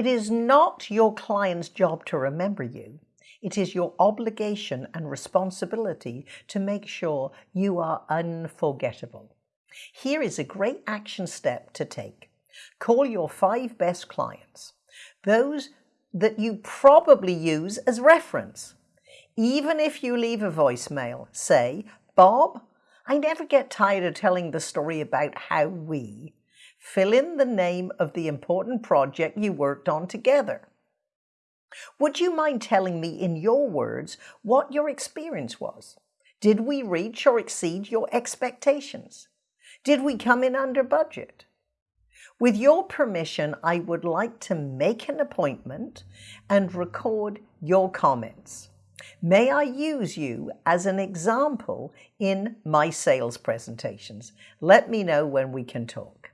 It is not your client's job to remember you. It is your obligation and responsibility to make sure you are unforgettable. Here is a great action step to take. Call your five best clients, those that you probably use as reference. Even if you leave a voicemail, say, Bob, I never get tired of telling the story about how we fill in the name of the important project you worked on together. Would you mind telling me in your words what your experience was? Did we reach or exceed your expectations? Did we come in under budget? With your permission, I would like to make an appointment and record your comments. May I use you as an example in my sales presentations? Let me know when we can talk.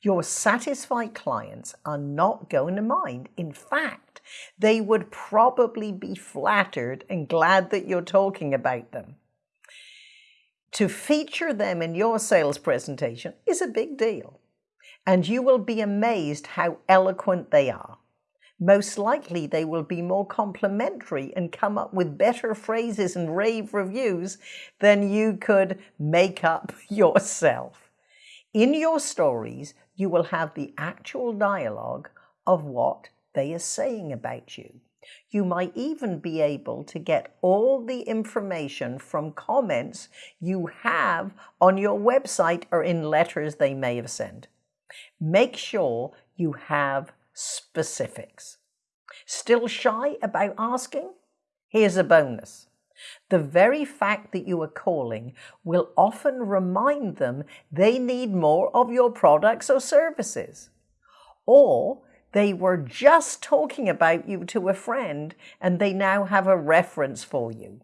Your satisfied clients are not going to mind. In fact, they would probably be flattered and glad that you're talking about them. To feature them in your sales presentation is a big deal, and you will be amazed how eloquent they are. Most likely they will be more complimentary and come up with better phrases and rave reviews than you could make up yourself. In your stories, you will have the actual dialogue of what they are saying about you. You might even be able to get all the information from comments you have on your website or in letters they may have sent. Make sure you have specifics. Still shy about asking? Here's a bonus. The very fact that you are calling will often remind them they need more of your products or services. Or they were just talking about you to a friend and they now have a reference for you.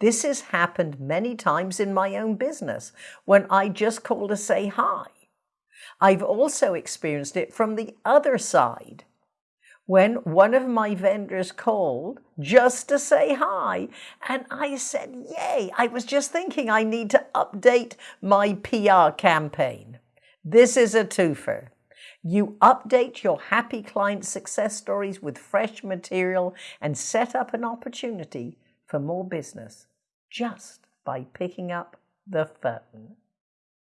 This has happened many times in my own business when I just call to say hi. I've also experienced it from the other side when one of my vendors called just to say hi. And I said, yay, I was just thinking I need to update my PR campaign. This is a twofer. You update your happy client success stories with fresh material and set up an opportunity for more business just by picking up the phone.